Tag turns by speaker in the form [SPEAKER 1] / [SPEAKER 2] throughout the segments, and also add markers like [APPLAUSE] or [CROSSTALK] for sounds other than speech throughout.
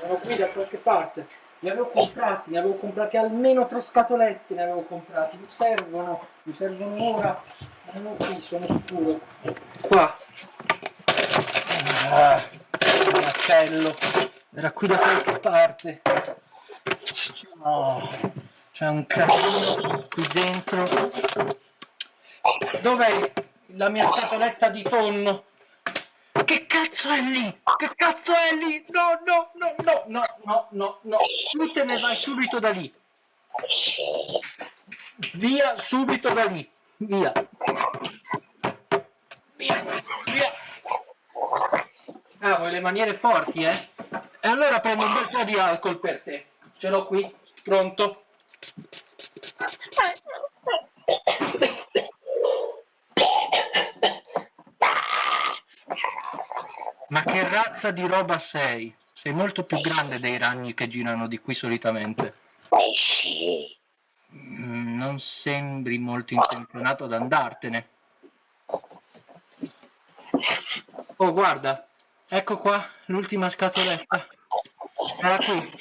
[SPEAKER 1] erano qui da qualche parte. Ne avevo comprati, ne avevo comprati almeno tre scatolette, ne avevo comprati. Mi servono, mi servono ora. Erano qui, sono sicuro. Qua. Ah, il macello. Era qui da qualche parte. Oh, c'è un casino qui dentro. Dov'è la mia scatoletta di tonno? Che cazzo è lì? Che cazzo è lì? No, no, no, no, no, no, no, no. Tu te ne vai subito da lì. Via subito da lì. Via. Via, via. Ah, vuoi le maniere forti, eh? E allora prendo un bel po' di alcol per te. Ce l'ho qui, pronto. Ma che razza di roba sei? Sei molto più grande dei ragni che girano di qui solitamente. Mm, Non sembri molto intenzionato ad andartene. Oh, guarda, ecco qua l'ultima scatoletta. Era qui.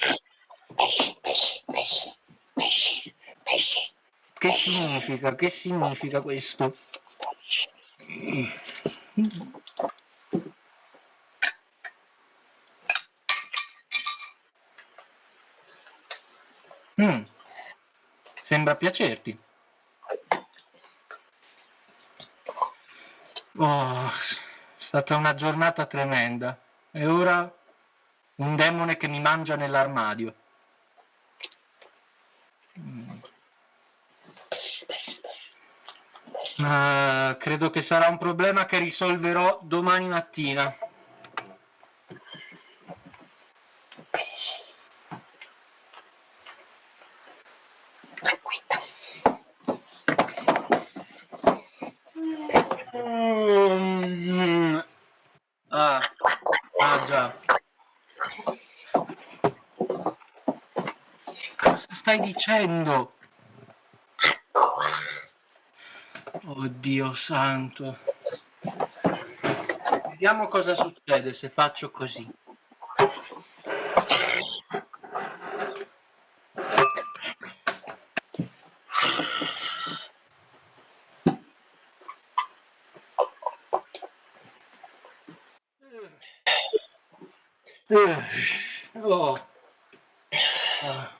[SPEAKER 1] Che significa? Che significa questo? Mm. Sembra piacerti. Oh, è stata una giornata tremenda. E ora un demone che mi mangia nell'armadio. Mm. Ah, credo che sarà un problema che risolverò domani mattina. Ah, ah già. Cosa stai dicendo? Oddio santo. Vediamo cosa succede se faccio così. Oh. Ah,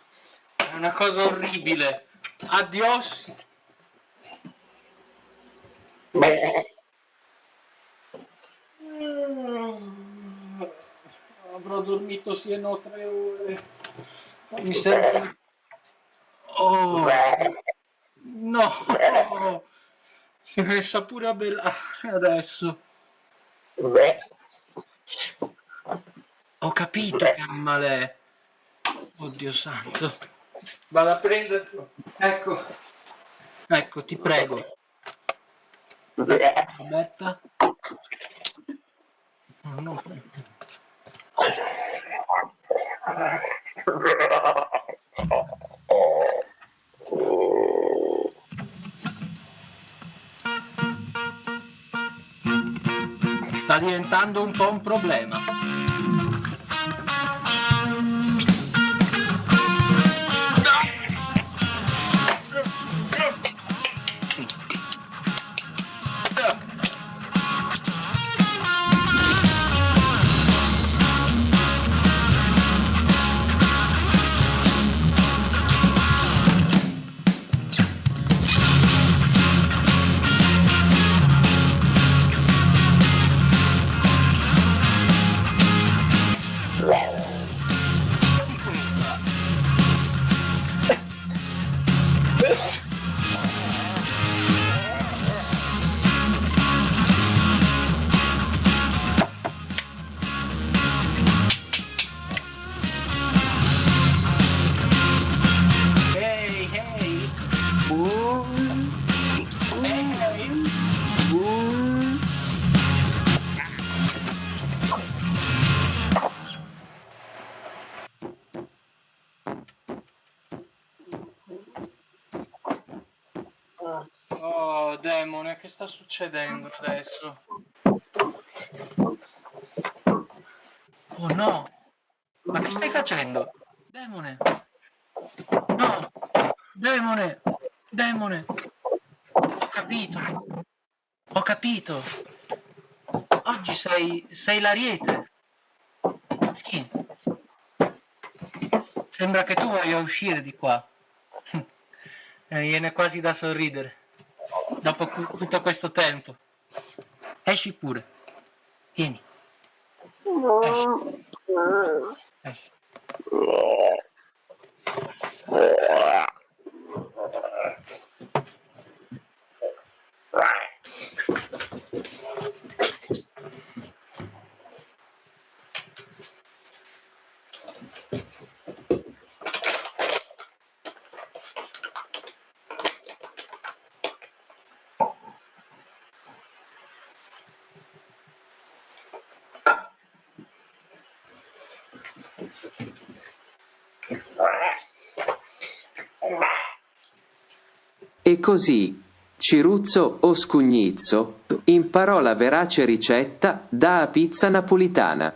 [SPEAKER 1] È una cosa orribile. Adios. Avrò dormito siano tre ore. Mi serve... Oh. No. Si è messa pure a bellare adesso. Ho capito che animale è. Oddio santo. Vado a prenderlo. Ecco. Ecco, ti prego. Roberta. No, no. Sta diventando un po' un problema. Demone, che sta succedendo adesso? Oh no! Ma che stai facendo? Demone! No! Demone! Demone! Ho capito! Ho capito! Oggi sei... sei l'ariete! Sì. Sembra che tu voglia uscire di qua. Mi [LAUGHS] viene quasi da sorridere. Dopo tutto questo tempo. Esci pure. Vieni. Esci. Esci.
[SPEAKER 2] E così Ciruzzo o Scugnizzo imparò la verace ricetta da pizza napolitana.